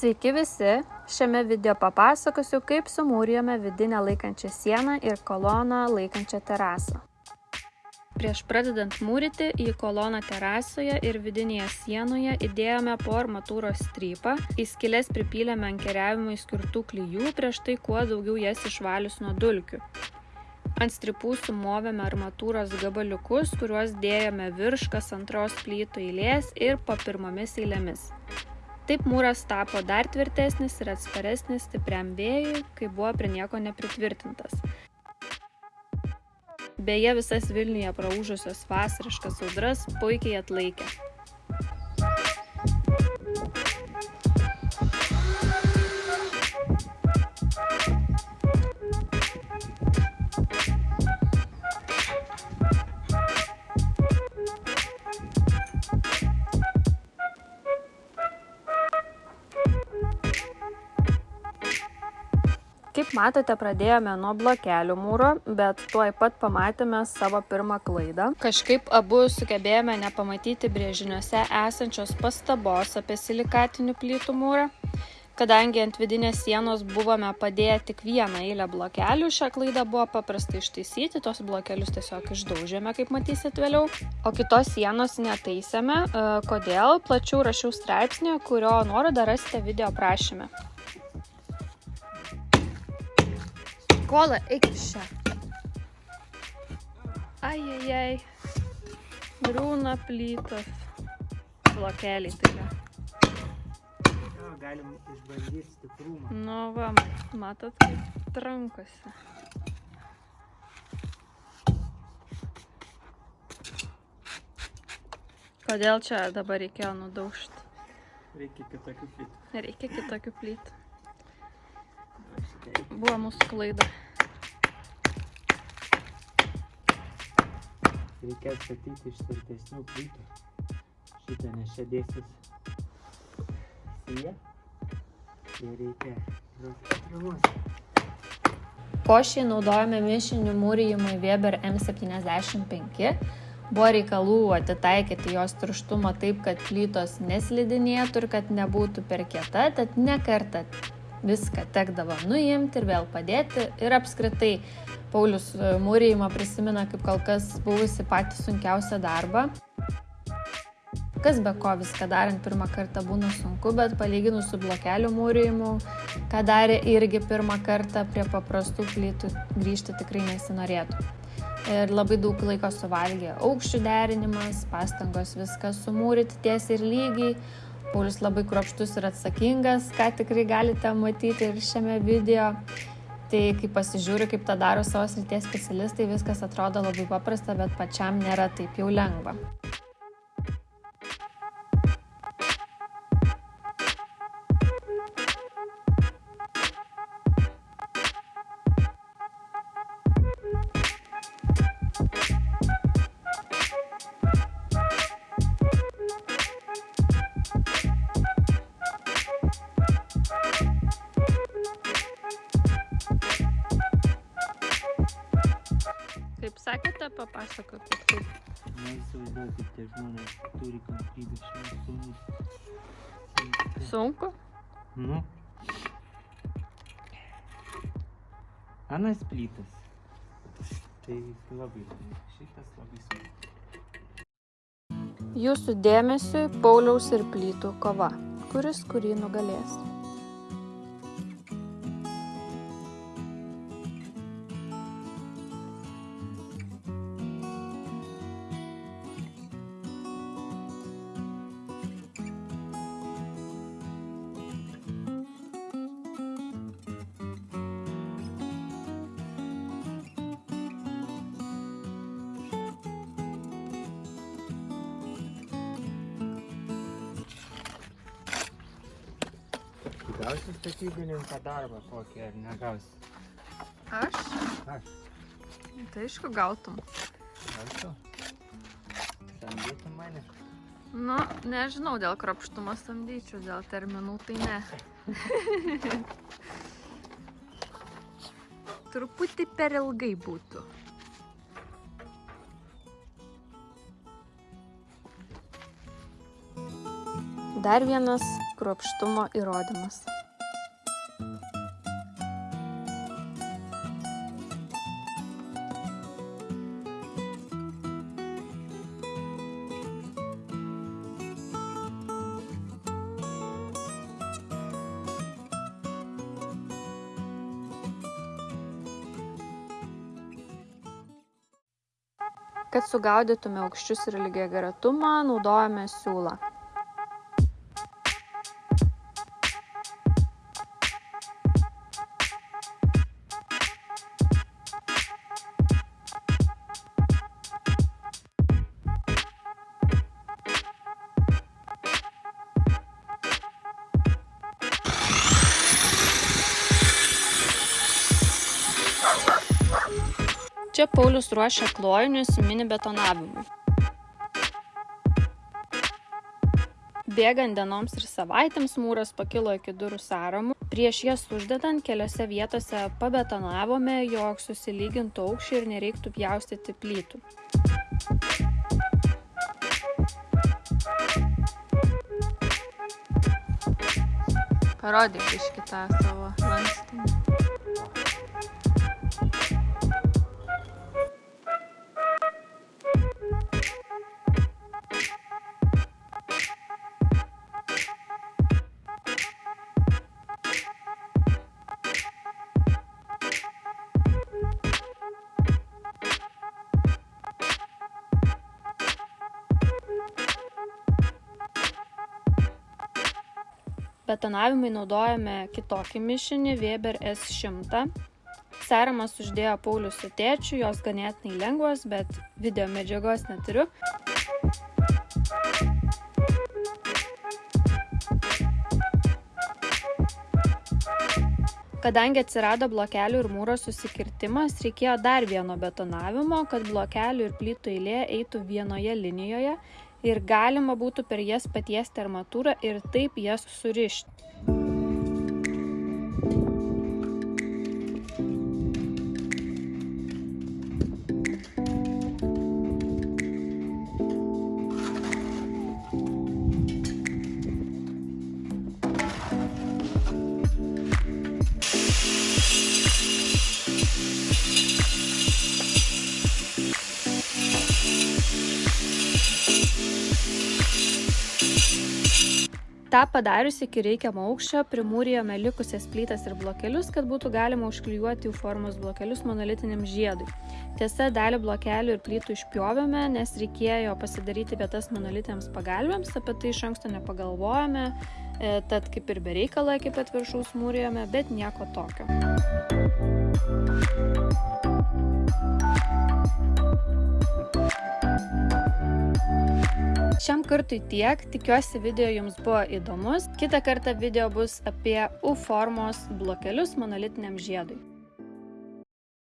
Sveiki visi! Šiame video papasakosiu, kaip sumūrijome vidinę laikančią sieną ir koloną laikančią terasą. Prieš pradedant mūryti į koloną terasoje ir vidinėje sienoje įdėjome po armatūros strypą, į skilės pripylėme ankeriavimui skirtų klyjų, prieš tai kuo daugiau jas išvalius nuo dulkių. Ant stripų sumovėme armatūros gabaliukus, kuriuos dėjome virš kas antros plytų eilės ir po pirmomis eilėmis. Taip mūras tapo dar tvirtesnis ir atsparesnis stipriam vėjui, kai buvo prie nieko nepritvirtintas. Beje, visas Vilniuje praūžusios vasariškas audras puikiai atlaikė. Kaip matote, pradėjome nuo blokelių mūro, bet tuoj pat pamatėme savo pirmą klaidą. Kažkaip abu sugebėjome nepamatyti brėžiniuose esančios pastabos apie silikatinių plytų mūrą. Kadangi ant vidinės sienos buvome padėję tik vieną eilę blokelių, šią klaidą buvo paprastai ištaisyti, tos blokelius tiesiog išdaužėme, kaip matysit vėliau. O kitos sienos netaisėme, e, kodėl plačiau rašiau straipsnį, kurio nuorodą rasite video aprašyme. Kola, eik iš čia. Ajajai. Griūna plytos. Blokeliai tai yra. Jo, galim išbandyti stiprumą. Nu va, matot, kaip trankosi. Kodėl čia dabar reikėjo nudaužti? Reikia kitokių plytų. Reikia kitokių plytų. Buvo mūsų klaida. Reikia atstatyti iš tvirtesnių plytų. Šitą nes čia dėsis sija. Ir reikia patrimuoti. Košiai naudojame mišinių mūrijimui Weber M75. Buvo reikalų atitaikyti jos tirštumą taip, kad plytos neslidinėtų ir kad nebūtų per kieta, tad ne kartą viską tekdavo nuimti ir vėl padėti. Ir apskritai Paulius e, mūrijimą prisimena kaip kol kas buvusi patį sunkiausią darbą. Kas be ko viską darant pirmą kartą būna sunku, bet palyginus su blokelių mūrijimu, ką darė irgi pirmą kartą prie paprastų plytų grįžti tikrai nesinorėtų. Ir labai daug laiko suvalgė aukščių derinimas, pastangos viską sumūryti tiesiai ir lygiai. Paulius labai kruopštus ir atsakingas, ką tikrai galite matyti ir šiame video. Tai kai pasižiūriu, kaip tą daro savo srities specialistai, viskas atrodo labai paprasta, bet pačiam nėra taip jau lengva. Sakėte, papasakokit, kaip. Neįsivaizduoju, kaip tie žmonės turi kantrybę šiandien sumūti. Sunku? Nu. Anas plytas. Tai labai. Šitas labai sunku. Jūsų dėmesiui Pauliaus ir plytų kova. Kuris kurį nugalės? Gausi statybininką darbą kokį ar negausi? Aš? Aš. Tai aišku, gautum. Gausiu. Samdytum mane. Nu, nežinau, dėl krapštumo samdyčiau, dėl terminų tai ne. Truputį per ilgai būtų. Dar vienas kruopštumo įrodymas. Kad sugaudytume aukščius ir lygiagretumą, naudojame siūlą. Čia Paulius ruošia klojinius mini betonavimui. Bėgant dienoms ir savaitėms mūras pakilo iki durų sąramų. Prieš jas uždedant keliose vietose pabetonavome, jog susilygintų aukščiai ir nereiktų pjaustyti plytų. Parodyk iš kitą savo lankstinį. Betonavimui naudojame kitokį mišinį Weber S100. Seramas uždėjo Paulius su tėčiu, jos ganėtinai lengvos, bet video medžiagos neturiu. Kadangi atsirado blokelių ir mūro susikirtimas, reikėjo dar vieno betonavimo, kad blokelių ir plytų eilė eitų vienoje linijoje ir galima būtų per jas patiesti armatūrą ir taip jas surišti. Tą padarius iki reikiamo aukščio primūrijome likusias plytas ir blokelius kad būtų galima užklijuoti jų formos blokelius monolitiniam žiedui. Tiesa dalį blokelių ir plytų išpjovėme nes reikėjo pasidaryti vietas monolitiniams pagalvėms apie tai iš anksto nepagalvojome e, tad kaip ir be reikalo iki pat viršaus mūrijome bet nieko tokio Šiam kartui tiek, tikiuosi video jums buvo įdomus. Kita kartą video bus apie U formos blokelius monolitiniam žiedui.